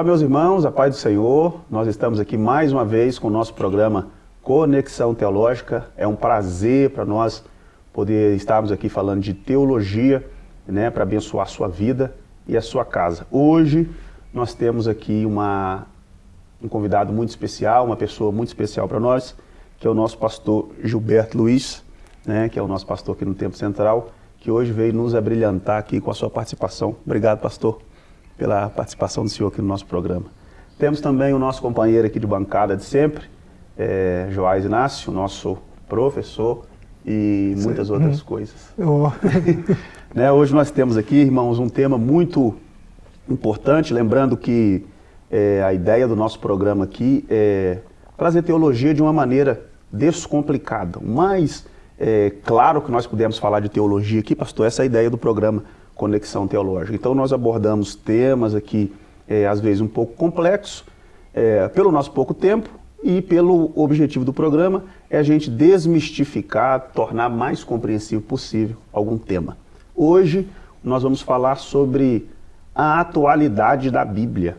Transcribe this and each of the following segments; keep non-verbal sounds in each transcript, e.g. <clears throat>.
Olá, meus irmãos, a paz do Senhor. Nós estamos aqui mais uma vez com o nosso programa Conexão Teológica. É um prazer para nós poder estarmos aqui falando de teologia, né, para abençoar a sua vida e a sua casa. Hoje nós temos aqui uma, um convidado muito especial, uma pessoa muito especial para nós, que é o nosso pastor Gilberto Luiz, né, que é o nosso pastor aqui no Tempo Central, que hoje veio nos abrilhantar aqui com a sua participação. Obrigado, pastor pela participação do senhor aqui no nosso programa. Temos também o nosso companheiro aqui de bancada de sempre, é, Joás Inácio, nosso professor e muitas outras hum. coisas. <laughs> Oh. <laughs> né, hoje nós temos aqui, irmãos, um tema muito importante, lembrando que é, a ideia do nosso programa aqui é trazer teologia de uma maneira descomplicada. Mas, é, claro que nós pudemos falar de teologia aqui, pastor, essa é a ideia do programa conexão teológica. Então nós abordamos temas aqui, é, às vezes um pouco complexos, é, pelo nosso pouco tempo e pelo objetivo do programa é a gente desmistificar, tornar mais compreensível possível algum tema. Hoje nós vamos falar sobre a atualidade da Bíblia.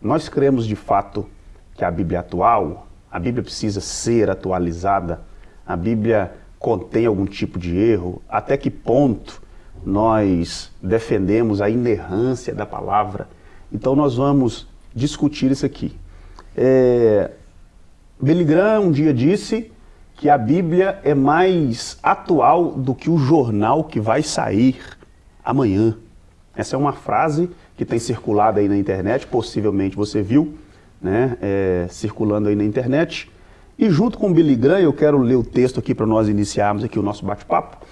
Nós cremos de fato que a Bíblia é atual, a Bíblia precisa ser atualizada, a Bíblia contém algum tipo de erro, até que ponto nós defendemos a inerrância da palavra. Então nós vamos discutir isso aqui. É, Billy Graham um dia disse que a Bíblia é mais atual do que o jornal que vai sair amanhã. Essa é uma frase que tem circulado aí na internet, possivelmente você viu, né, é, circulando aí na internet. E junto com o Billy Graham, eu quero ler o texto aqui para nós iniciarmos aqui o nosso bate-papo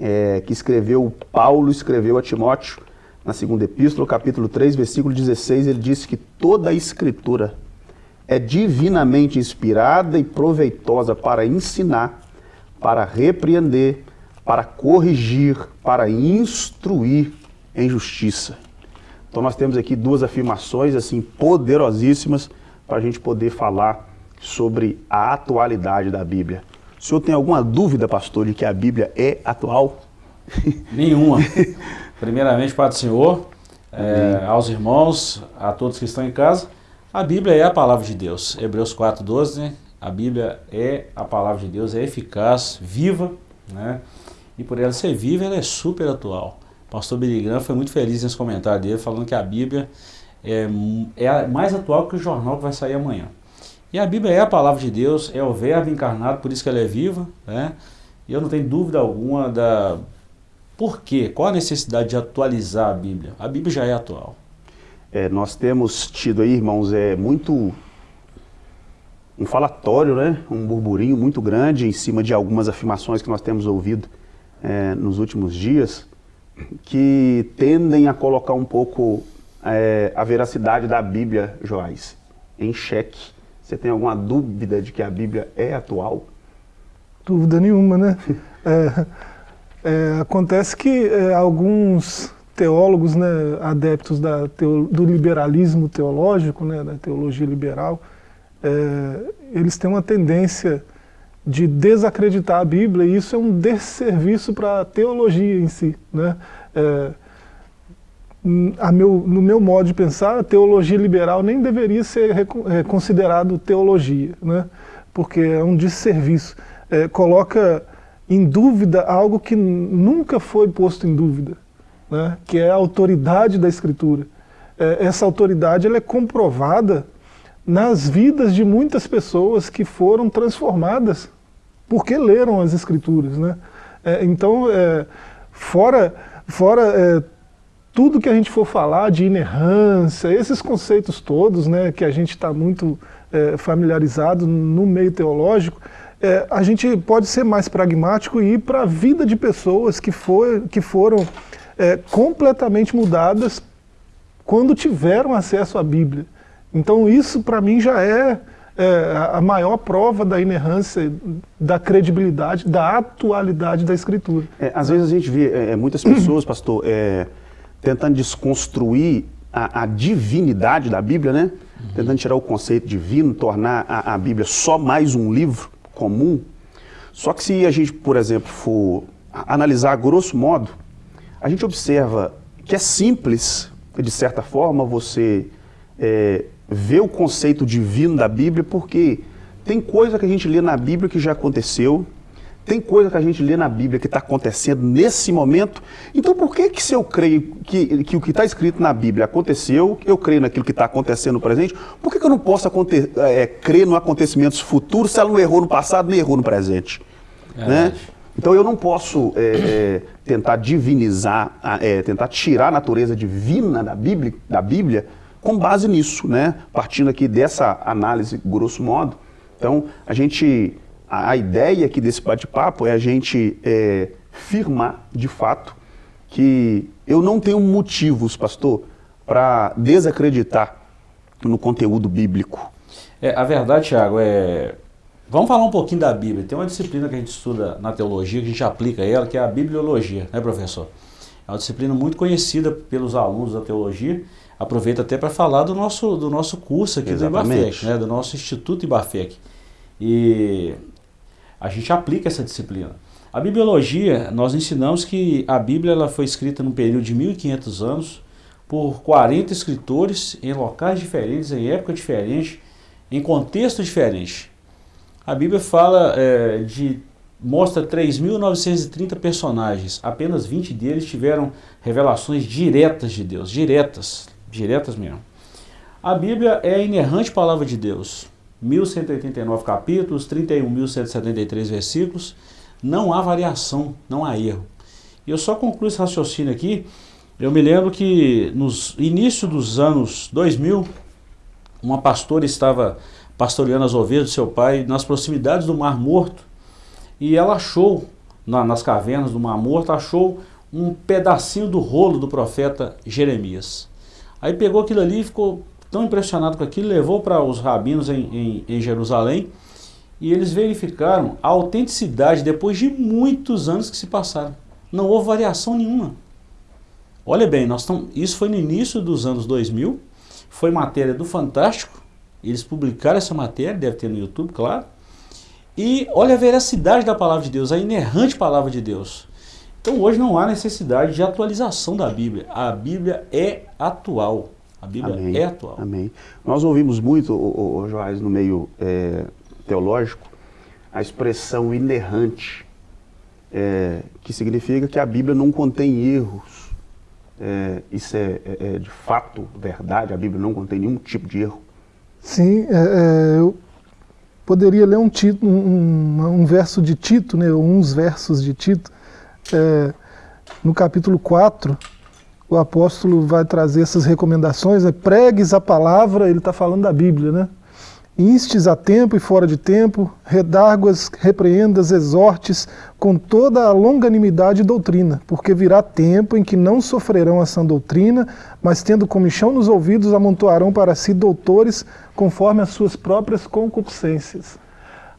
é, que escreveu, Paulo escreveu a Timóteo, na segunda epístola, capítulo 3, versículo 16, ele disse que toda a escritura é divinamente inspirada e proveitosa para ensinar, para repreender, para corrigir, para instruir em justiça. Então nós temos aqui duas afirmações assim poderosíssimas para a gente poder falar sobre a atualidade da Bíblia. O senhor tem alguma dúvida, pastor, de que a Bíblia é atual? <laughs> Nenhuma. <laughs> Primeiramente, para o Senhor, é, aos irmãos, a todos que estão em casa, a Bíblia é a palavra de Deus. Hebreus 4,12, né? a Bíblia é a palavra de Deus, é eficaz, viva, né? e por ela ser viva, ela é super atual. O pastor Graham foi muito feliz nesse comentário dele, falando que a Bíblia é, é mais atual que o jornal que vai sair amanhã. E a Bíblia é a palavra de Deus, é o verbo encarnado, por isso que ela é viva, né? E eu não tenho dúvida alguma da por quê, qual a necessidade de atualizar a Bíblia? A Bíblia já é atual. É, nós temos tido aí, irmãos, é muito um falatório, né? um burburinho muito grande em cima de algumas afirmações que nós temos ouvido é, nos últimos dias, que tendem a colocar um pouco é, a veracidade da Bíblia, Joás, em xeque. Você tem alguma dúvida de que a Bíblia é atual? Dúvida nenhuma, né? <laughs> é, é, acontece que é, alguns teólogos, né, adeptos da teo, do liberalismo teológico, né, da teologia liberal, é, eles têm uma tendência de desacreditar a Bíblia e isso é um desserviço para a teologia em si. Né? É, meu, no meu modo de pensar, a teologia liberal nem deveria ser é, considerado teologia, né? porque é um desserviço. É, coloca em dúvida algo que nunca foi posto em dúvida, né? que é a autoridade da Escritura. É, essa autoridade ela é comprovada nas vidas de muitas pessoas que foram transformadas porque leram as Escrituras. Né? É, então, é, fora, fora é, tudo que a gente for falar de inerrância, esses conceitos todos, né, que a gente está muito é, familiarizado no meio teológico, é, a gente pode ser mais pragmático e ir para a vida de pessoas que, foi, que foram é, completamente mudadas quando tiveram acesso à Bíblia. Então isso para mim já é, é, a maior prova da inerrância, da credibilidade, da atualidade da Escritura. É, às vezes a gente vê é, muitas pessoas, <clears throat> pastor, tentando desconstruir a, a, divinidade da Bíblia, né? Uhum. Tentando tirar o conceito divino, tornar a, a, Bíblia só mais um livro comum. Só que se a gente, por exemplo, for analisar grosso modo, a gente observa que é simples, de certa forma, você é, ver o conceito divino da Bíblia, porque tem coisa que a gente lê na Bíblia que já aconteceu, tem coisa que a gente lê na Bíblia que está acontecendo nesse momento. Então, por que, que se eu creio que, que o que está escrito na Bíblia aconteceu, eu creio naquilo que está acontecendo no presente, por que, que eu não posso é, crer no acontecimentos futuros se ela não errou no passado nem errou no presente? É né? Então, eu não posso é, tentar divinizar, tentar tirar a natureza divina da Bíblia, da Bíblia com base nisso, né? partindo aqui dessa análise, grosso modo. Então, a gente a, ideia aqui desse bate-papo é a gente é, firmar, de fato, que eu não tenho motivos, pastor, para desacreditar no conteúdo bíblico. É, a verdade, Tiago, é... Vamos falar um pouquinho da Bíblia. Tem uma disciplina que a gente estuda na teologia, que a gente aplica ela, que é a bibliologia, né, professor? É uma disciplina muito conhecida pelos alunos da teologia. Aproveito até para falar do nosso, do nosso curso aqui Exatamente. do IBAFEC, né, do nosso Instituto IBAFEC. E a gente aplica essa disciplina. A bibliologia, nós ensinamos que a Bíblia ela foi escrita num período de 1500 anos por 40 escritores em locais diferentes, em época diferente, em contexto diferente. A Bíblia fala é, de mostra 3.930 personagens, apenas 20 deles tiveram revelações diretas de Deus, diretas, diretas mesmo. A Bíblia é a inerrante palavra de Deus. 1.189 capítulos, 31.173 versículos, não há variação, não há erro. E eu só concluo esse raciocínio aqui, eu me lembro que nos início dos anos 2000, uma pastora estava pastoreando as ovelhas do seu pai nas proximidades do Mar Morto, e ela achou, na, nas cavernas do Mar Morto, achou um pedacinho do rolo do profeta Jeremias. Aí pegou aquilo ali e ficou tão impressionado com aquilo, levou para os rabinos em, em, em Jerusalém e eles verificaram a autenticidade depois de muitos anos que se passaram. Não houve variação nenhuma. Olha bem, nós estamos, isso foi no início dos anos 2000, foi matéria do Fantástico, eles publicaram essa matéria, deve ter no YouTube, claro, e olha a veracidade da palavra de Deus, a inerrante palavra de Deus. Então hoje não há necessidade de atualização da Bíblia, a Bíblia é atual. A Bíblia Amém. é atual. Amém. Nós ouvimos muito, o, o, Joás, no meio é, teológico, a expressão inerrante, é, que significa que a Bíblia não contém erros. É, isso é, é, é de fato verdade? A Bíblia não contém nenhum tipo de erro? Sim, é, é, eu poderia ler um, tito, um, um, verso de Tito, né, uns versos de Tito, no capítulo 4, o apóstolo vai trazer essas recomendações, né? pregues a palavra, ele está falando da Bíblia, né? Instes a tempo e fora de tempo, redarguas, repreendas, exortes, com toda a longanimidade e doutrina, porque virá tempo em que não sofrerão a sã doutrina, mas tendo comichão nos ouvidos, amontoarão para si doutores, conforme as suas próprias concupiscências.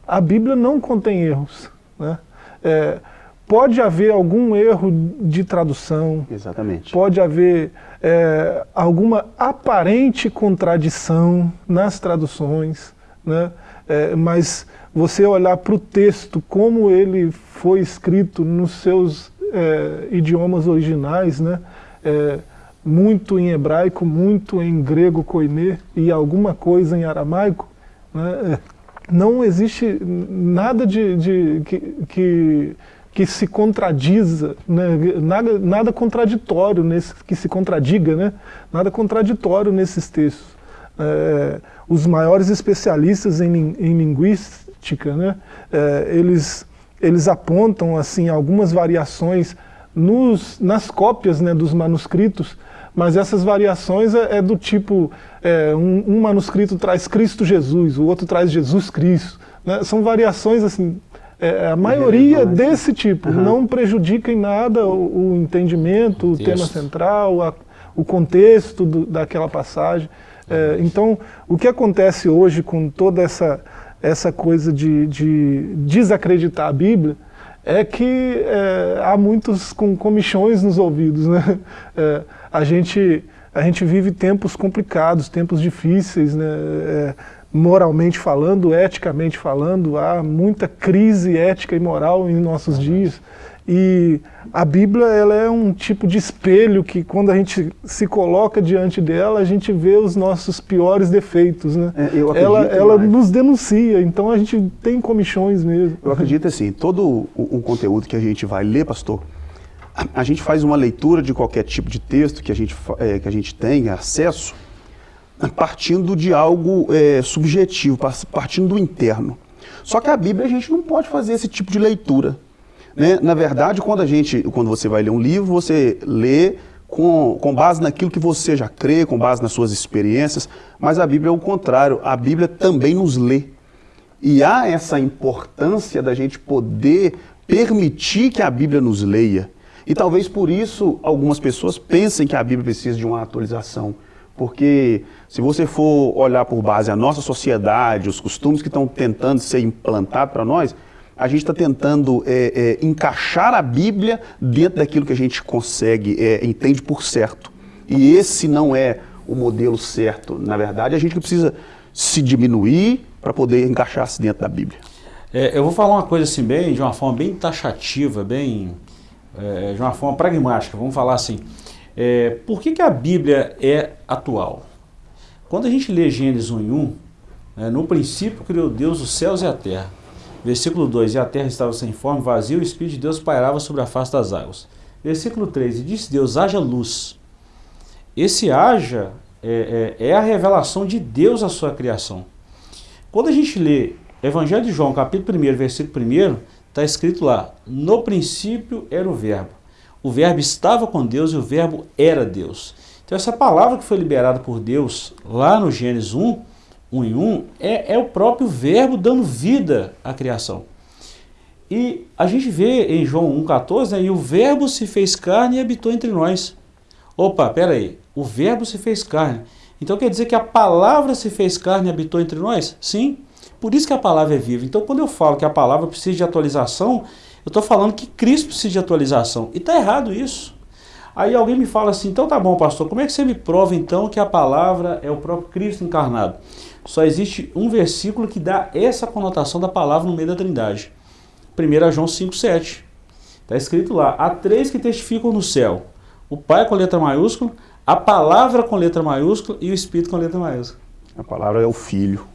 A Bíblia não contém erros, né? É, Pode haver algum erro de tradução. Exatamente. Pode haver é, alguma aparente contradição nas traduções, né? É, mas você olhar para o texto, como ele foi escrito nos seus é, idiomas originais, né? É, muito em hebraico, muito em grego koiné e alguma coisa em aramaico, né? É, não existe nada de, de que, que que se contradiza, né? nada, nada contraditório nesse, que se contradiga, né? nada contraditório nesses textos. É, os maiores especialistas em, em linguística, né? É, eles, eles apontam assim algumas variações nos, nas cópias né, dos manuscritos, mas essas variações é, é do tipo, é, um, um, manuscrito traz Cristo Jesus, o outro traz Jesus Cristo. Né? São variações assim, é, a maioria desse tipo uhum. não prejudica em nada o, o entendimento, o, tema central, a, o contexto do, daquela passagem. É, então, o que acontece hoje com toda essa, essa coisa de, de desacreditar a Bíblia é que é, há muitos com comichões nos ouvidos. Né? <laughs> É, a, gente, a gente vive tempos complicados, tempos difíceis, né? É, moralmente falando, eticamente falando, há muita crise ética e moral em nossos dias. E a Bíblia ela é um tipo de espelho que quando a gente se coloca diante dela, a gente vê os nossos piores defeitos. Né? É, ela ela mais. nos denuncia, então a gente tem comichões mesmo. Eu acredito assim, todo o, o conteúdo que a gente vai ler, pastor, a, a gente faz uma leitura de qualquer tipo de texto que a gente, eh, que a gente tem acesso, partindo de algo eh, subjetivo, par- partindo do interno. Só que a Bíblia a gente não pode fazer esse tipo de leitura. né? Na verdade, quando, a gente, quando você vai ler um livro, você lê com, com base naquilo que você já crê, com base nas suas experiências, mas a Bíblia é o contrário, a Bíblia também nos lê. E há essa importância da gente poder permitir que a Bíblia nos leia. E talvez por isso algumas pessoas pensem que a Bíblia precisa de uma atualização. Porque se você for olhar por base a nossa sociedade, os costumes que estão tentando ser implantados para nós, a gente está tentando é, é, encaixar a Bíblia dentro daquilo que a gente consegue, é, entende por certo. E esse não é o modelo certo. Na verdade, a gente precisa se diminuir para poder encaixar-se dentro da Bíblia. É, eu vou falar uma coisa assim, bem, de uma forma bem taxativa, bem, é, de uma forma pragmática, vamos falar assim. É, por que, que a Bíblia é atual? Quando a gente lê Gênesis 1 em 1, né, no princípio criou Deus os céus e a terra. Versículo 2, e a terra estava sem forma, vazia, o Espírito de Deus pairava sobre a face das águas. Versículo 3, e disse Deus, haja luz. Esse haja é, é, é a revelação de Deus à sua criação. Quando a gente lê Evangelho de João, capítulo 1, versículo 1, está escrito lá, no princípio era o verbo. O verbo estava com Deus e o verbo era Deus. Então essa palavra que foi liberada por Deus lá no Gênesis 1, 1 em 1, é, é o próprio verbo dando vida à criação. E a gente vê em João 1,14, né, e o verbo se fez carne e habitou entre nós. Opa, peraí, o verbo se fez carne. Então quer dizer que a palavra se fez carne e habitou entre nós? Sim, por isso que a palavra é viva. Então quando eu falo que a palavra precisa de atualização, eu estou falando que Cristo precisa de atualização. E está errado isso. Aí alguém me fala assim, então tá bom pastor, como é que você me prova então que a palavra é o próprio Cristo encarnado? Só existe um versículo que dá essa conotação da palavra no meio da trindade. 1 João 5,7. Está escrito lá, há três que testificam no céu. O Pai com letra maiúscula, a palavra com letra maiúscula e o Espírito com letra maiúscula. A palavra é o Filho,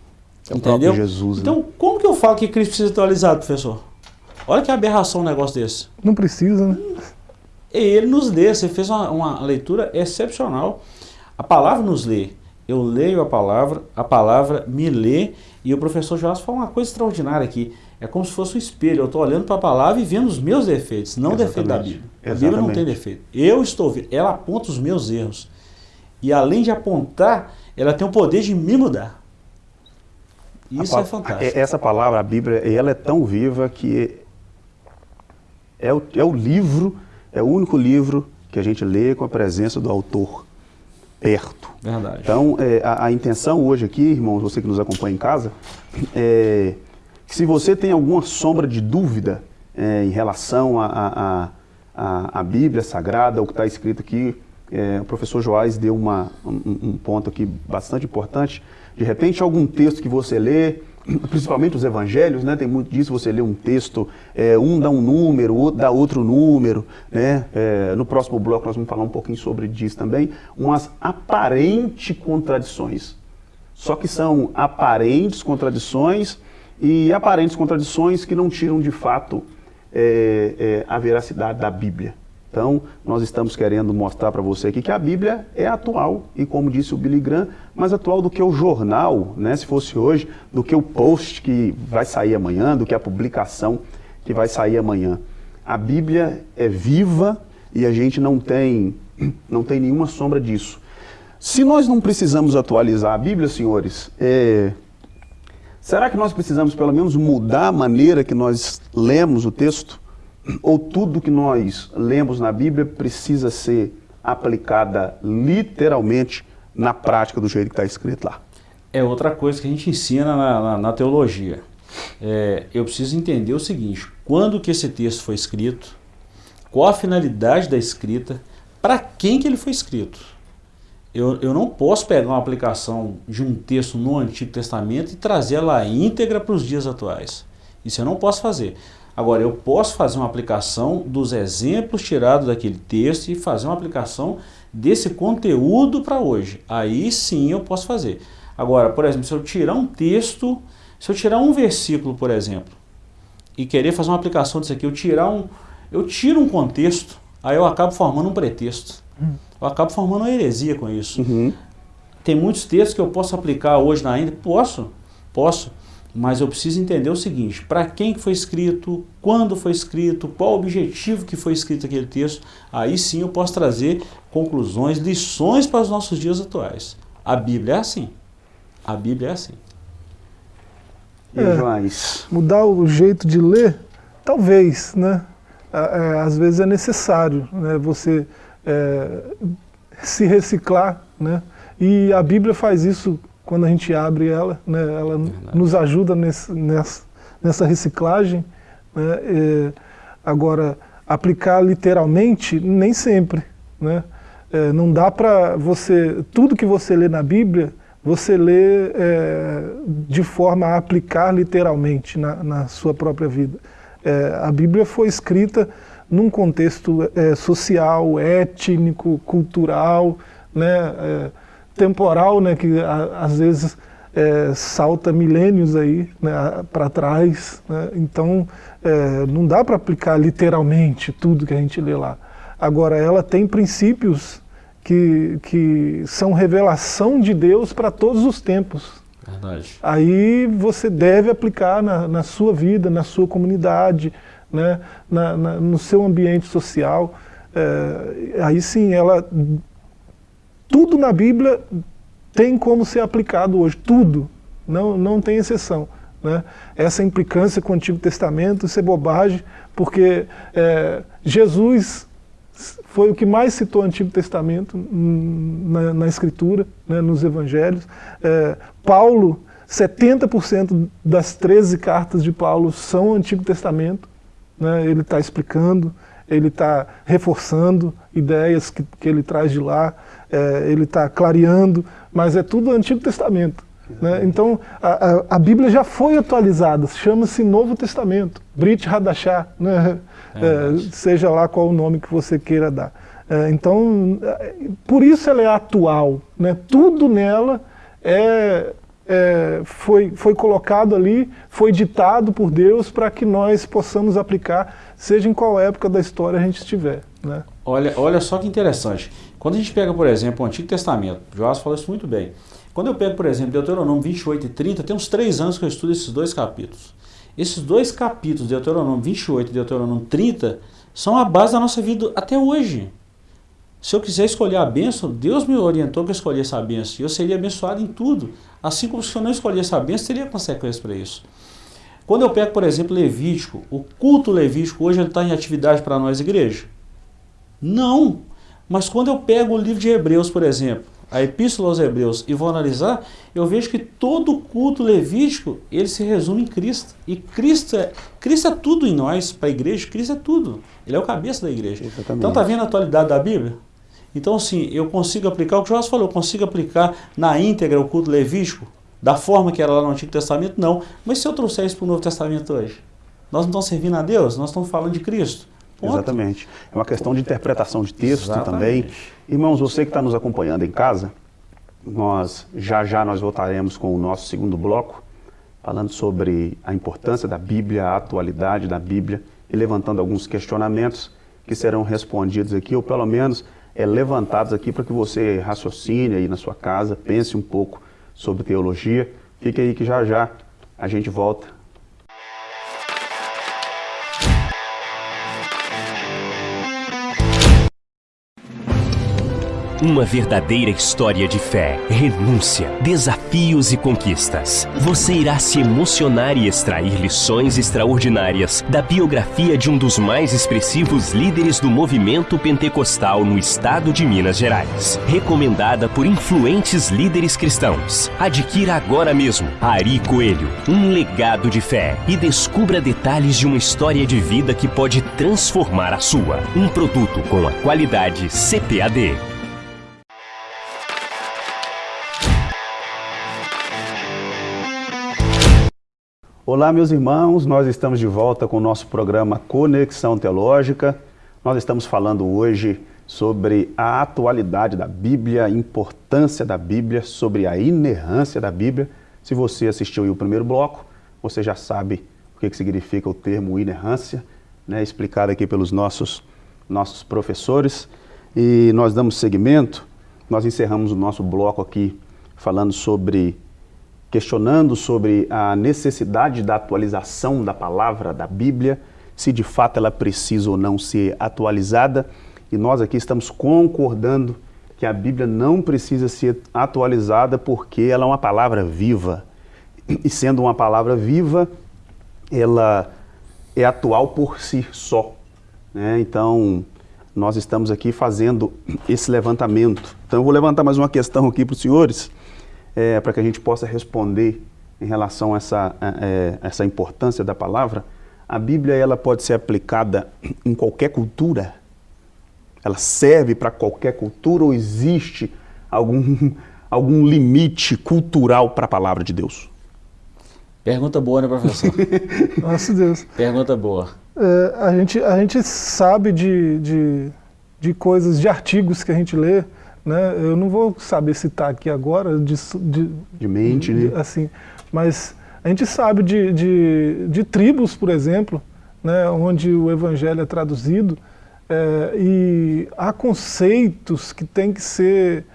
é o Entendeu? próprio Jesus. Então, né? como que eu falo que Cristo precisa ser atualizado, professor? Olha que aberração um negócio desse. Não precisa, né? E ele nos lê, você fez uma, uma leitura excepcional. A palavra nos lê. Eu leio a palavra, a palavra me lê, e o professor Joás falou uma coisa extraordinária aqui. É como se fosse um espelho. Eu estou olhando para a palavra e vendo os meus defeitos, não o defeito da Exatamente. Bíblia. A Bíblia não tem Exatamente. defeito. Eu estou vendo. Ela aponta os meus erros. E além de apontar, ela tem o poder de me mudar. Isso A é fantástico. é- Essa palavra, a Bíblia, ela é tão viva que é o, é o livro, é o único livro que a gente lê com a presença do autor perto. Verdade. Então, é, a, a intenção hoje aqui, irmãos, você que nos acompanha em casa, é que se você tem alguma sombra de dúvida é, em relação à a, a, a, a Bíblia Sagrada, o que está escrito aqui, é, o professor Joás deu uma, um, um ponto aqui bastante importante. De repente, algum texto que você lê, principalmente os evangelhos, né? Tem muito disso, você lê um texto, é, um dá um número, outro dá outro número, né? É, no próximo bloco nós vamos falar um pouquinho sobre disso também, umas aparentes contradições. Só que são aparentes contradições e aparentes contradições que não tiram de fato é, é, a veracidade da Bíblia. Então, nós estamos querendo mostrar para você aqui que a Bíblia é atual, e como disse o Billy Graham, mais atual do que o jornal, né, se fosse hoje, do que o post que vai sair amanhã, do que a publicação que vai sair amanhã. A Bíblia é viva e a gente não tem, <clears throat> não tem nenhuma sombra disso. Se nós não precisamos atualizar a Bíblia, senhores, é, será que nós precisamos pelo menos mudar a maneira que nós lemos o texto? Ou tudo que nós lemos na Bíblia precisa ser aplicada literalmente na prática do jeito que está escrito lá? é outra coisa que a gente ensina na, na- na teologia. É, eu preciso entender o seguinte, quando que esse texto foi escrito, qual a finalidade da escrita, para quem que ele foi escrito. Eu, eu não posso pegar uma aplicação de um texto no Antigo Testamento e trazer ela íntegra para os dias atuais. Isso eu não posso fazer. Agora, eu posso fazer uma aplicação dos exemplos tirados daquele texto e fazer uma aplicação desse conteúdo para hoje. Aí sim eu posso fazer. Agora, por exemplo, se eu tirar um texto, se eu tirar um versículo, por exemplo, e querer fazer uma aplicação disso aqui, eu tirar um, eu tiro um contexto, aí eu acabo formando um pretexto. Eu acabo formando uma heresia com isso. Uhum. Tem muitos textos que eu posso aplicar hoje na Índia? Posso, posso. Mas eu preciso entender o seguinte, para quem que foi escrito, quando foi escrito, qual o objetivo que foi escrito aquele texto, aí sim eu posso trazer conclusões, lições para os nossos dias atuais. A Bíblia é assim. A Bíblia é assim. E é, Joás? Mudar o jeito de ler? Talvez, né? É, às vezes é necessário né? você é, se reciclar, né? E a Bíblia faz isso quando a gente abre ela, né, ela Verdade. nos ajuda nesse, nessa, nessa reciclagem. Né, agora, aplicar literalmente, nem sempre. Né, é, não dá para você, tudo que você lê na Bíblia, você lê é, de forma a aplicar literalmente na, na sua própria vida. É, a Bíblia foi escrita num contexto é, social, étnico, cultural, né, é, temporal, né, que a, às vezes é, salta milênios aí né, para trás. Né, então é, não dá para aplicar literalmente tudo que a gente lê lá. Agora ela tem princípios que, que são revelação de Deus para todos os tempos. Verdade. Aí você deve aplicar na, na sua vida, na sua comunidade, né, na, na, no seu ambiente social. É, aí sim, ela tudo na Bíblia tem como ser aplicado hoje, tudo, não, não tem exceção. Né? Essa implicância com o Antigo Testamento, isso é bobagem, porque é, Jesus foi o que mais citou o Antigo Testamento na, na Escritura, né, nos Evangelhos. É, Paulo, 70% das 13 cartas de Paulo são Antigo Testamento, né, ele está explicando, ele está reforçando ideias que, que ele traz de lá é, ele está clareando, mas é tudo Antigo Testamento. Né? Então, a, a, a, Bíblia já foi atualizada, chama-se Novo Testamento, Brit Hadashah, né? é, seja lá qual o nome que você queira dar. É, então, por isso ela é atual, né? tudo nela é, é, foi, foi colocado ali, foi ditado por Deus para que nós possamos aplicar, seja em qual época da história a gente estiver. Né? Olha, olha só que interessante. Quando a gente pega, por exemplo, o Antigo Testamento, Joás falou isso muito bem. Quando eu pego, por exemplo, Deuteronômio 28 e 30, tem uns três anos que eu estudo esses dois capítulos. Esses dois capítulos, Deuteronômio 28 e Deuteronômio 30, são a base da nossa vida até hoje. Se eu quiser escolher a bênção, Deus me orientou que eu escolhesse a bênção. E eu seria abençoado em tudo. Assim como se eu não escolhesse a bênção, teria consequências para isso. Quando eu pego, por exemplo, Levítico, o culto levítico hoje está em atividade para nós, igreja? Não. Mas quando eu pego o livro de Hebreus, por exemplo, a Epístola aos Hebreus, e vou analisar, eu vejo que todo o culto levítico, ele se resume em Cristo. E Cristo é, Cristo é tudo em nós, para a igreja, Cristo é tudo. Ele é o cabeça da igreja. Exatamente. Então está vendo a atualidade da Bíblia? Então assim, eu consigo aplicar, o que o Joás falou, eu consigo aplicar na íntegra o culto levítico, da forma que era lá no Antigo Testamento? Não. Mas se eu trouxer isso para o Novo Testamento hoje? Nós não estamos servindo a Deus, nós estamos falando de Cristo. Ponto. Exatamente. É uma questão de interpretação de texto Exatamente. também. Irmãos, você que está nos acompanhando em casa, nós já já nós voltaremos com o nosso segundo bloco, falando sobre a importância da Bíblia, a atualidade da Bíblia e levantando alguns questionamentos que serão respondidos aqui, ou pelo menos é, levantados aqui para que você raciocine aí na sua casa, pense um pouco sobre teologia. Fique aí que já já a gente volta Uma verdadeira história de fé, renúncia, desafios e conquistas. Você irá se emocionar e extrair lições extraordinárias da biografia de um dos mais expressivos líderes do movimento pentecostal no estado de Minas Gerais. Recomendada por influentes líderes cristãos. Adquira agora mesmo Ari Coelho, um legado de fé e descubra detalhes de uma história de vida que pode transformar a sua. Um produto com a qualidade CPAD. Olá, meus irmãos, nós estamos de volta com o nosso programa Conexão Teológica. Nós estamos falando hoje sobre a atualidade da Bíblia, a importância da Bíblia, sobre a inerrância da Bíblia. Se você assistiu o primeiro bloco, você já sabe o que, que significa o termo inerrância, né, explicado aqui pelos nossos, nossos professores. E nós damos seguimento, nós encerramos o nosso bloco aqui falando sobre questionando sobre a necessidade da atualização da palavra da Bíblia, se de fato ela precisa ou não ser atualizada. E nós aqui estamos concordando que a Bíblia não precisa ser atualizada porque ela é uma palavra viva. E sendo uma palavra viva, ela é atual por si só. Né? Então, nós estamos aqui fazendo esse levantamento. Então, eu vou levantar mais uma questão aqui para os senhores é, para que a gente possa responder em relação a essa, a, a, é, essa importância da palavra, a Bíblia ela pode ser aplicada <clears throat> em qualquer cultura? Ela serve para qualquer cultura ou existe algum, <laughs> algum limite cultural para a palavra de Deus? Pergunta boa, né, professor? <laughs> Nossa Deus. Pergunta boa. É, a, gente, a gente sabe de, de, de coisas, de artigos que a gente lê, né? Eu não vou saber citar aqui agora de, de, de mente, de, né? assim, mas a gente sabe de, de, de tribos, por exemplo, né, onde o evangelho é traduzido, é, e há conceitos que têm que ser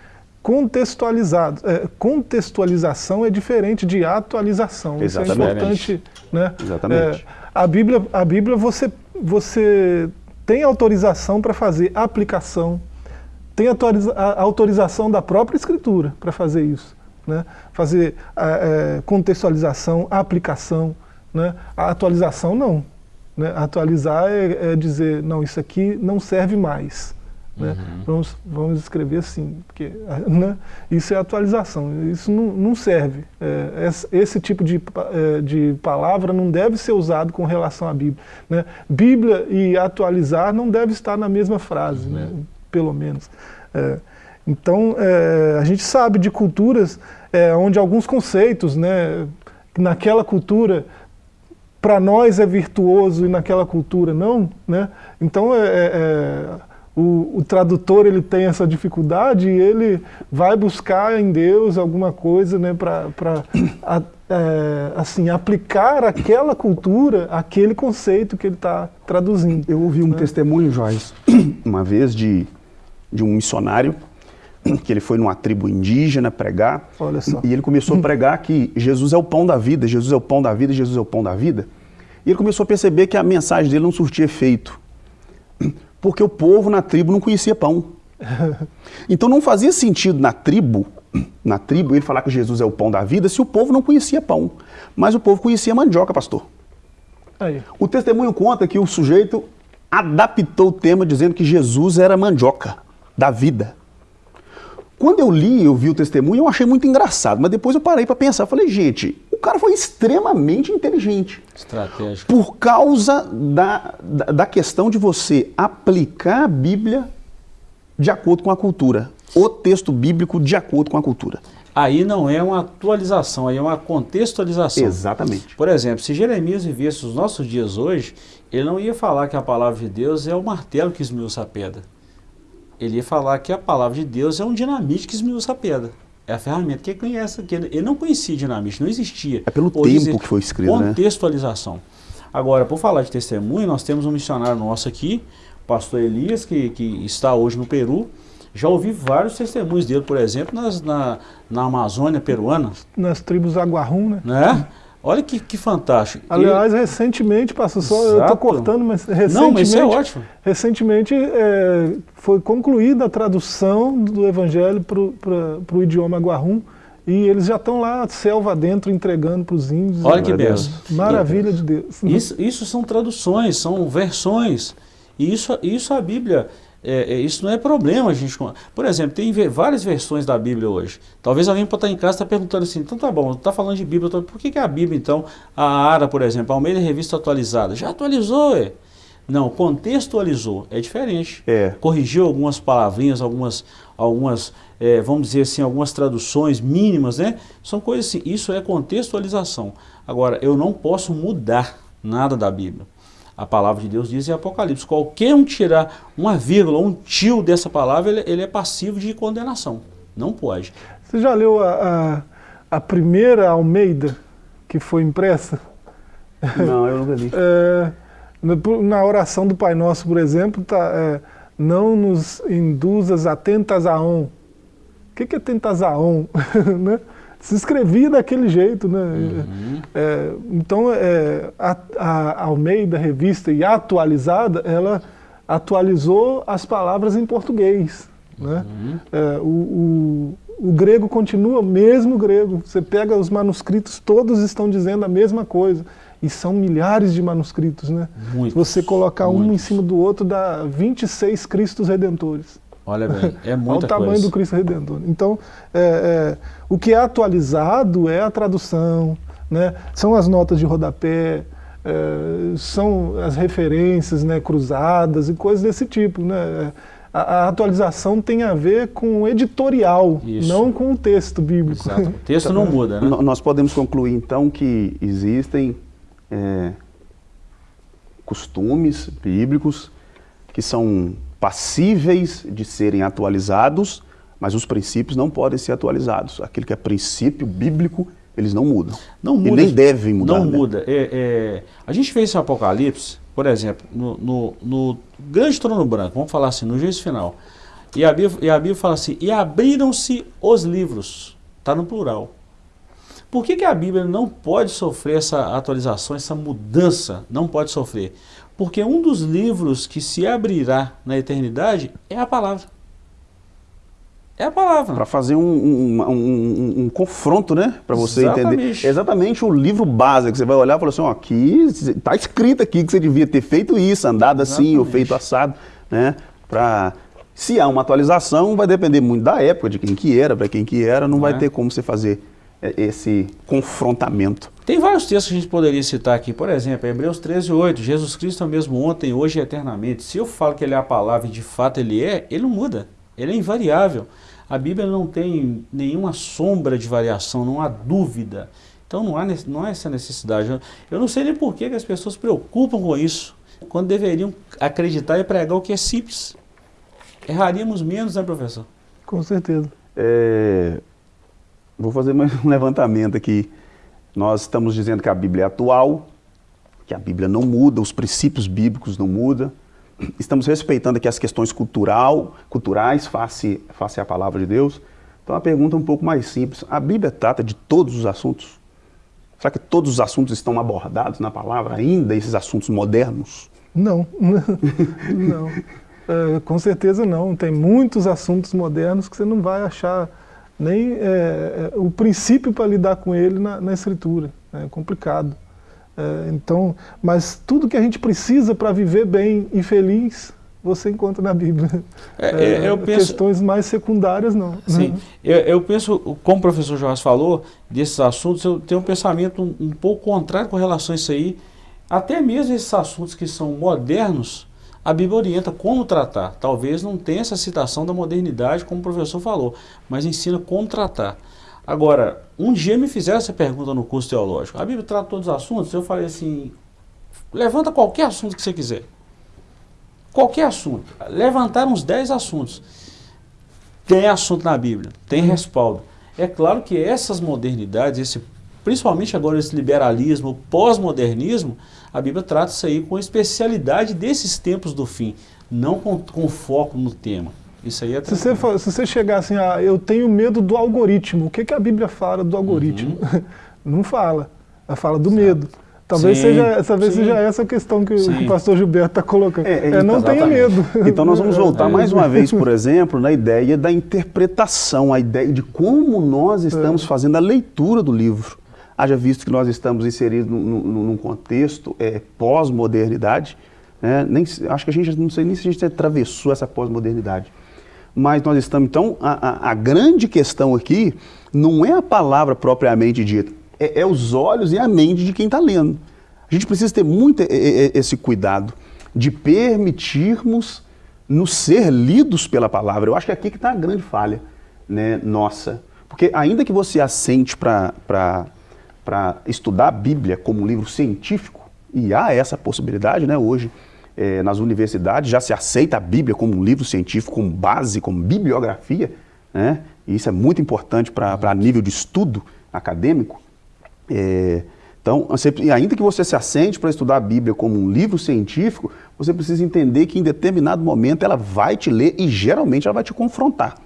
contextualizados. É, contextualização é diferente de atualização. Exatamente. Isso é importante. Né? Exatamente. É, a Bíblia, a Bíblia você, você tem autorização para fazer aplicação, tem a autorização da própria escritura para fazer isso. Né? Fazer é, contextualização, aplicação. Né? A atualização não. Né? Atualizar é, é, dizer, não, isso aqui não serve mais. Né? Uhum. Vamos, vamos escrever assim, porque <laughs> né? isso é atualização, isso não, não serve. É, esse tipo de, é, de palavra não deve ser usado com relação à Bíblia. Né? Bíblia e atualizar não deve estar na mesma frase. Né? Uhum. Pelo menos. É, então, é, a gente sabe de culturas é, onde alguns conceitos, né, naquela cultura, para nós é virtuoso e naquela cultura não, né? Então, é, é, é, o, o, tradutor ele tem essa dificuldade e ele vai buscar em Deus alguma coisa né, para é, assim, aplicar aquela cultura, aquele conceito que ele está traduzindo. Eu ouvi um né? testemunho, Joyce, <clears throat> uma vez de de um missionário, que ele foi numa tribo indígena pregar, e ele começou a pregar que Jesus é o pão da vida, Jesus é o pão da vida, Jesus é o pão da vida. E ele começou a perceber que a mensagem dele não surtia efeito, porque o povo na tribo não conhecia pão. <laughs> Então não fazia sentido na tribo, na tribo ele falar que Jesus é o pão da vida, se o povo não conhecia pão. Mas o povo conhecia mandioca, pastor. Aí. O testemunho conta que o sujeito adaptou o tema dizendo que Jesus era mandioca da vida. Quando eu li, eu vi o testemunho, eu achei muito engraçado, mas depois eu parei para pensar, falei, gente, o cara foi extremamente inteligente. Estratégico. Por causa da, da, da questão de você aplicar a Bíblia de acordo com a cultura, o texto bíblico de acordo com a cultura. Aí não é uma atualização, aí é uma contextualização. Exatamente. Por exemplo, se Jeremias vivesse os nossos dias hoje, ele não ia falar que a palavra de Deus é o martelo que esmiuça a pedra ele ia falar que a palavra de Deus é um dinamite que esmiuça a pedra. É a ferramenta que ele conhece, que ele, ele não conhecia dinamite, não existia. É pelo tempo dizer, que foi escrito, né? Contextualização. Né? Agora, por falar de testemunho, nós temos um missionário nosso aqui, o pastor Elias, que, que está hoje no Peru. Já ouvi vários testemunhos dele, por exemplo, nas, na, na Amazônia peruana. Nas tribos Aguarrum, né? né? Olha que, que fantástico. Aliás, e... recentemente, passou só, Exato. eu estou cortando, mas recentemente, Não, mas isso é ótimo. recentemente é, foi concluída a tradução do Evangelho para o idioma Guarrum e eles já estão lá, selva dentro, entregando para os índios. Olha que benção. Maravilha de Deus. Isso, isso são traduções, são versões. E isso, isso a Bíblia é, é, isso não é problema, a gente. Por exemplo, tem várias versões da Bíblia hoje. Talvez alguém pode estar em casa está perguntando assim, então tá bom, está falando de Bíblia, por que, que a Bíblia, então, a ARA, por exemplo, a Almeida Revista Atualizada, já atualizou, é? Não, contextualizou, é diferente. É. Corrigiu algumas palavrinhas, algumas, algumas é, vamos dizer assim, algumas traduções mínimas, né? São coisas assim, isso é contextualização. Agora, eu não posso mudar nada da Bíblia. A palavra de Deus diz em Apocalipse, qualquer um tirar uma vírgula, um tio dessa palavra, ele, ele é passivo de condenação. Não pode. Você já leu a, a, a primeira Almeida que foi impressa? Não, eu nunca li. <laughs> É, na oração do Pai Nosso, por exemplo, tá, é, não nos induzas a tentação. O que, que é tentação? <laughs> né? Se escrevia daquele jeito. Né? Uhum. É, então, é, a, a Almeida, revista e atualizada, ela atualizou as palavras em português. Né? Uhum. É, o, o, o, grego continua mesmo grego. Você pega os manuscritos, todos estão dizendo a mesma coisa. E são milhares de manuscritos, né? Muitos, Se você colocar muitos. um em cima do outro, dá 26 Cristos Redentores. Olha bem, é <laughs> muita Olha o tamanho coisa. do Cristo Redentor. Então, é, é, o que é atualizado é a tradução, né? são as notas de rodapé, é, são as referências né, cruzadas e coisas desse tipo. Né? A, a atualização tem a ver com o editorial, Isso. não com o texto bíblico. Exato. O texto não muda, né? Nós podemos concluir, então, que existem é, costumes bíblicos que são passíveis de serem atualizados, mas os princípios não podem ser atualizados. Aquilo que é princípio bíblico, eles não mudam. Não muda. E nem devem mudar. Não né? muda. É, é, a gente fez esse Apocalipse, por exemplo, no, no, no, grande trono branco, vamos falar assim, no juízo final. E a Bíblia, e a Bíblia fala assim, e abriram-se os livros. Está no plural. Por que, que a Bíblia não pode sofrer essa atualização, essa mudança? Não pode sofrer. Porque um dos livros que se abrirá na eternidade é a palavra. É a palavra. Para fazer um, um, um, um, confronto, né? Para você Exatamente. entender. Exatamente o livro básico. Que você vai olhar e falar assim: ó, aqui está escrito aqui que você devia ter feito isso, andado Exatamente. assim ou feito assado. Né? Pra, se há uma atualização, vai depender muito da época, de quem que era, para quem que era, não, não vai é. ter como você fazer é, esse confrontamento. Tem vários textos que a gente poderia citar aqui, por exemplo, Hebreus 13, 8, Jesus Cristo é o mesmo ontem, hoje e eternamente. Se eu falo que ele é a palavra e de fato ele é, ele não muda, ele é invariável. A Bíblia não tem nenhuma sombra de variação, não há dúvida. Então não há, não há essa necessidade. Eu não sei nem por que as pessoas se preocupam com isso, quando deveriam acreditar e pregar o que é simples. Erraríamos menos, né, professor? Com certeza. É, Vou fazer mais um levantamento aqui. Nós estamos dizendo que a Bíblia é atual, que a Bíblia não muda, os princípios bíblicos não mudam. Estamos respeitando aqui as questões cultural, culturais face, face à palavra de Deus. Então a pergunta é um pouco mais simples. A Bíblia trata de todos os assuntos? Será que todos os assuntos estão abordados na palavra ainda, esses assuntos modernos? Não, <laughs> não. É, com certeza não. Tem muitos assuntos modernos que você não vai achar nem é, é, o princípio para lidar com ele na, na escritura. É complicado. É, então, mas tudo que a gente precisa para viver bem e feliz, você encontra na Bíblia. É, é eu penso, questões mais secundárias, não. Sim, eu, eu, penso, como o professor Jorge falou, desses assuntos, eu tenho um pensamento um, um pouco contrário com relação a isso aí. Até mesmo esses assuntos que são modernos, a Bíblia orienta como tratar. Talvez não tenha essa citação da modernidade, como o professor falou, mas ensina como tratar. Agora, um dia me fizeram essa pergunta no curso teológico. A Bíblia trata todos os assuntos? Eu falei assim, levanta qualquer assunto que você quiser. Qualquer assunto. Levantaram uns 10 assuntos. Tem assunto na Bíblia, tem respaldo. É claro que essas modernidades, esse, principalmente agora esse liberalismo, pós-modernismo, a Bíblia trata isso aí com especialidade desses tempos do fim, não com, com foco no tema. Isso aí é se você, for, se você chegar assim, ah, eu tenho medo do algoritmo, o que, que a Bíblia fala do algoritmo? Uhum. <laughs> não fala, ela fala do medo. Talvez, sim, seja, talvez seja essa a questão que sim. o <laughs> pastor Gilberto está colocando. É, é, não tenha medo. <laughs> Então nós vamos voltar é. mais uma vez, por exemplo, na ideia da interpretação, a ideia de como nós estamos é. fazendo a leitura do livro haja visto que nós estamos inseridos num, num contexto é, pós-modernidade, né? Nem, acho que a gente não sei nem se a gente atravessou essa pós-modernidade. Mas nós estamos, então, a, a, a, grande questão aqui não é a palavra propriamente dita, é, é os olhos e a mente de quem está lendo. A gente precisa ter muito esse cuidado. de permitirmos nos ser lidos pela palavra. Eu acho que é aqui que está a grande falha né, nossa. Porque ainda que você assente para estudar a Bíblia como um livro científico, e há essa possibilidade né, hoje é, nas universidades, já se aceita a Bíblia como um livro científico, como base, como bibliografia, né, e isso é muito importante para nível de estudo acadêmico. É, então, ainda que você se assente para estudar a Bíblia como um livro científico, você precisa entender que em determinado momento ela vai te ler e geralmente ela vai te confrontar.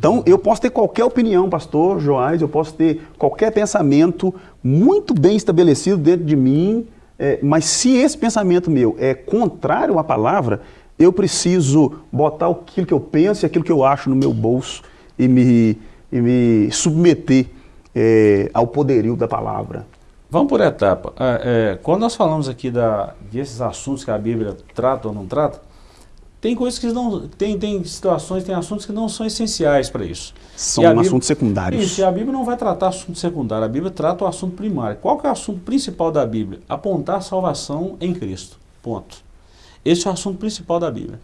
Então, eu posso ter qualquer opinião, pastor Joás, eu posso ter qualquer pensamento muito bem estabelecido dentro de mim, é, mas se esse pensamento meu é contrário à palavra, eu preciso botar aquilo que eu penso e aquilo que eu acho no meu bolso e me, e me submeter é, ao poderio da palavra. Vamos por etapa. É, é, quando nós falamos aqui da, desses assuntos que a Bíblia trata ou não trata, tem coisas que não. Tem, tem situações, tem assuntos que não são essenciais para isso. São Bíblia, assuntos secundários. Isso, e a Bíblia não vai tratar assunto secundário, a Bíblia trata o assunto primário. Qual que é o assunto principal da Bíblia? Apontar a salvação em Cristo. Ponto. Esse é o assunto principal da Bíblia.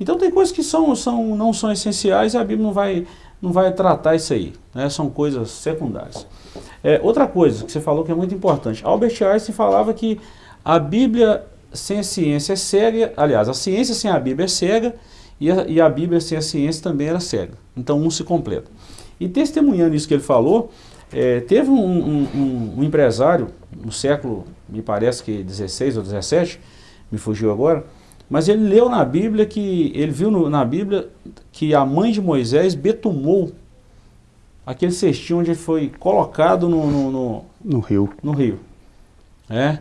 Então tem coisas que são, são, não são essenciais e a Bíblia não vai, não vai tratar isso aí. Né? São coisas secundárias. É, outra coisa que você falou que é muito importante. Albert Einstein falava que a Bíblia sem a ciência é cega, aliás, a ciência sem a Bíblia é cega e a, e a Bíblia sem a ciência também era cega. Então um se completa. E testemunhando isso que ele falou, é, teve um, um, um, empresário no século, me parece que 16 ou 17, me fugiu agora, mas ele leu na Bíblia que, ele viu no, na Bíblia que a mãe de Moisés betumou aquele cestinho onde ele foi colocado no, no, no, no rio. No rio. É.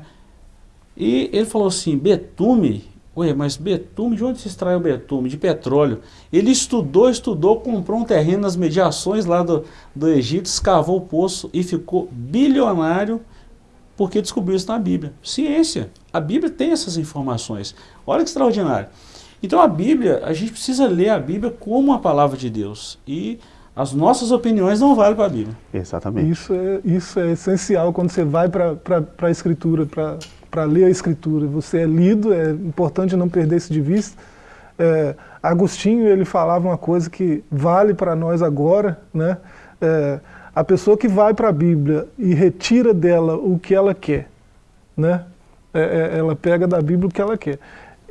E ele falou assim, betume, ué, mas betume, de onde se extrai o betume? De petróleo. Ele estudou, estudou, comprou um terreno nas mediações lá do, do Egito, escavou o poço e ficou bilionário porque descobriu isso na Bíblia. Ciência. A Bíblia tem essas informações. Olha que extraordinário. Então a Bíblia, a gente precisa ler a Bíblia como a palavra de Deus. E as nossas opiniões não valem para a Bíblia. Exatamente. Isso é, isso é essencial quando você vai para a Escritura, para para ler a Escritura. Você é lido, é importante não perder isso de vista. É, Agostinho ele falava uma coisa que vale para nós agora, né? É, a pessoa que vai para a Bíblia e retira dela o que ela quer, né? É, é, ela pega da Bíblia o que ela quer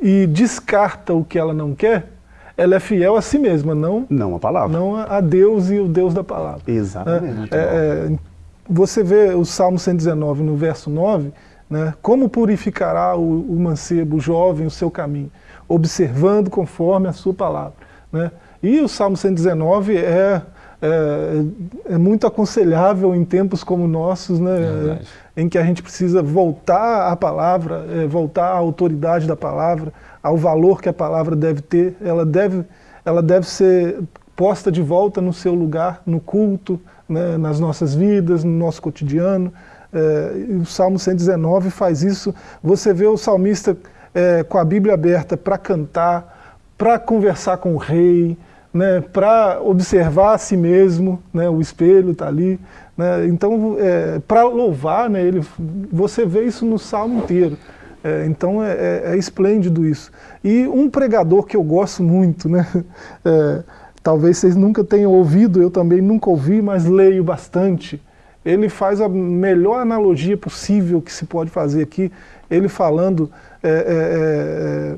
e descarta o que ela não quer, ela é fiel a si mesma, não, não a palavra. Não a Deus e o Deus da palavra. Exatamente. É, é, você vê o Salmo 119, no verso 9, né? Como purificará o, o, mancebo, o jovem, o seu caminho? Observando conforme a sua palavra. Né? E o Salmo 119 é, é, é, muito aconselhável em tempos como nossos, né? em que a gente precisa voltar à palavra, é, voltar à autoridade da palavra, ao valor que a palavra deve ter. Ela deve, ela deve ser posta de volta no seu lugar, no culto, né? nas nossas vidas, no nosso cotidiano. É, o Salmo 119 faz isso. Você vê o salmista é, com a Bíblia aberta para cantar, para conversar com o rei, né, para observar a si mesmo, né, o espelho está ali. Né, então, é, para louvar, né, ele, você vê isso no salmo inteiro. É, então é, é, é, esplêndido isso. E um pregador que eu gosto muito, né, <laughs> talvez vocês nunca tenham ouvido, eu também nunca ouvi, mas leio bastante, ele faz a melhor analogia possível que se pode fazer aqui, ele falando, é, é,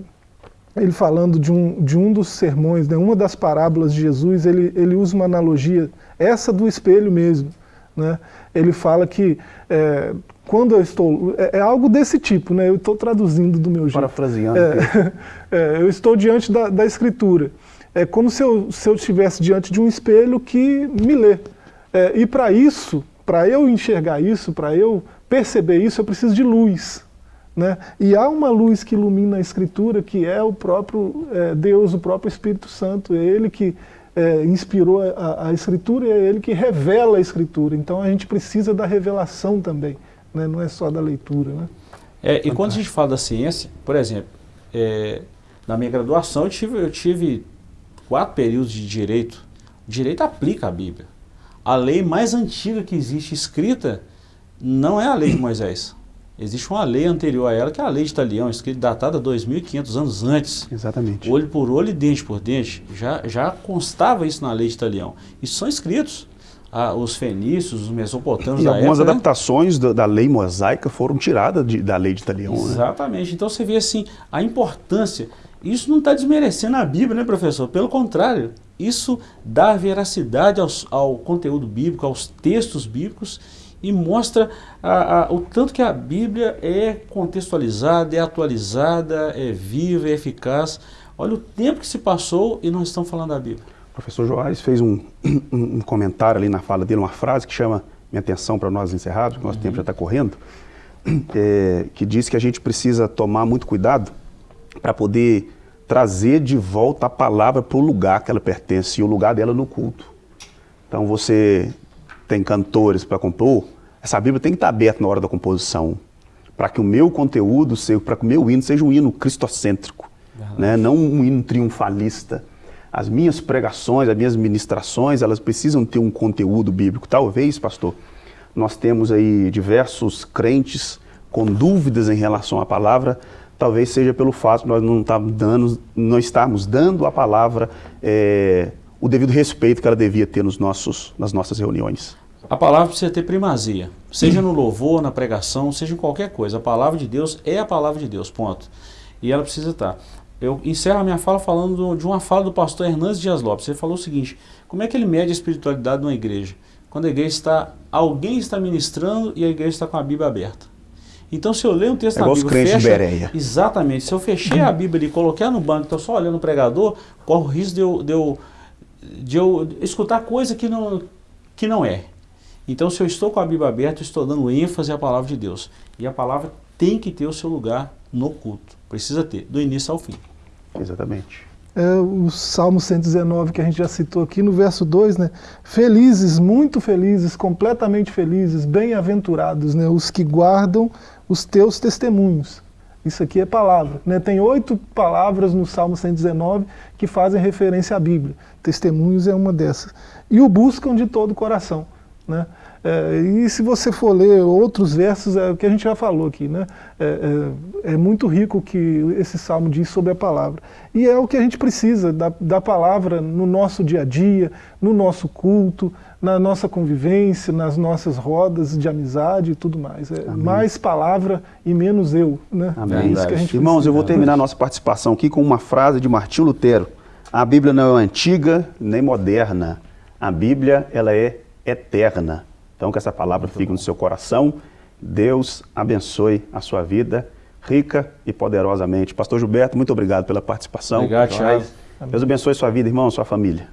é, ele falando de um, de um dos sermões, né, uma das parábolas de Jesus, ele, ele usa uma analogia, essa do espelho mesmo. Né? Ele fala que é, quando eu estou... É, é, algo desse tipo, né? eu estou traduzindo do meu jeito. Parafraseando. É, <laughs> é, eu estou diante da, da escritura. É como se eu, se eu estivesse diante de um espelho que me lê. É, e para isso, para eu enxergar isso, para eu perceber isso, eu preciso de luz. Né? E há uma luz que ilumina a Escritura, que é o próprio é, Deus, o próprio Espírito Santo, é Ele que é, inspirou a, a, Escritura e é Ele que revela a Escritura. Então a gente precisa da revelação também, né? não é só da leitura. Né? É, e quando a gente fala da ciência, por exemplo, é, na minha graduação eu tive, eu tive quatro períodos de Direito. O direito aplica a Bíblia a lei mais antiga que existe escrita não é a lei de <coughs> Moisés. Existe uma lei anterior a ela, que é a lei de Italião, escrita datada 2.500 anos antes. Exatamente. Olho por olho e dente por dente. Já, já constava isso na lei de Italião. Isso são escritos. Ah, os fenícios, os mesopotâmios E da algumas época, né? adaptações da, da lei mosaica foram tiradas de- da lei de Italião. Né? Exatamente. Então você vê assim, a importância. Isso não está desmerecendo a Bíblia, né, professor? Pelo contrário, isso dá veracidade aos- ao conteúdo bíblico, aos textos bíblicos e mostra a- a- o tanto que a Bíblia é contextualizada, é atualizada, é viva, é eficaz. Olha o tempo que se passou e nós estamos falando da Bíblia. O professor Joás fez <coughs> um, um- comentário ali na fala dele, uma frase que chama minha atenção para nós encerrados, porque o nosso tempo já está correndo, <coughs> é, que diz que a gente precisa tomar muito cuidado para poder trazer de volta a palavra para o lugar que ela pertence, e o lugar dela no culto. Então você tem cantores para compor, essa Bíblia tem que estar aberta na hora da composição, para que o meu conteúdo, seja- para que o meu hino seja um hino cristocêntrico, né? não um hino triunfalista. As minhas pregações, as minhas ministrações, elas precisam ter um conteúdo bíblico. Talvez, pastor, nós temos aí diversos crentes com dúvidas em relação à palavra, talvez seja pelo fato de nós não estarmos dando, não estarmos dando à palavra eh, o devido respeito que ela devia ter nos nossos, nas nossas reuniões. A palavra precisa ter primazia, seja no louvor, na pregação, seja em qualquer coisa. A palavra de Deus é a palavra de Deus, ponto. E ela precisa estar. Eu encerro a minha fala falando do- de uma fala do pastor Hernandes Dias Lopes. Ele falou o seguinte: como é que ele mede a espiritualidade de uma igreja? Quando a igreja está, alguém está ministrando e a igreja está com a Bíblia aberta. Então, se eu ler um texto É na Bíblia, crentes de fecha, Bereia. exatamente. Se eu fechei a Bíblia e coloquei ela no banco, estou só olhando o pregador, corro o risco de eu, de eu, de eu escutar coisa que não, que não é. Então, se eu estou com a Bíblia aberta, eu estou dando ênfase à palavra de Deus. E a palavra tem que ter o seu lugar no culto. Precisa ter, do início ao fim. Exatamente. É o Salmo 119 que a gente já citou aqui no verso 2, né? Felizes, muito felizes, completamente felizes, bem-aventurados, né? Os que guardam os teus testemunhos. Isso aqui é palavra, né? Tem oito palavras no Salmo 119 que fazem referência à Bíblia. Testemunhos é uma dessas. E o buscam de todo o coração, né? É, e se você for ler outros versos, é o que a gente já falou aqui, né? É, é- é muito rico o que esse salmo diz sobre a palavra. E é o que a gente precisa da, da palavra no nosso dia a dia, no nosso culto, na nossa convivência, nas nossas rodas de amizade e tudo mais. É mais palavra e menos eu, né? Amém. É isso que a gente Irmãos, precisa. eu vou terminar a nossa participação aqui com uma frase de Martinho Lutero. A Bíblia não é antiga nem moderna. A Bíblia ela é eterna. Então que essa palavra fique no seu coração. Deus abençoe a sua vida rica e poderosamente. Pastor Gilberto, muito obrigado pela participação. Obrigado, Thiago. Deus abençoe sua vida, irmão, sua família.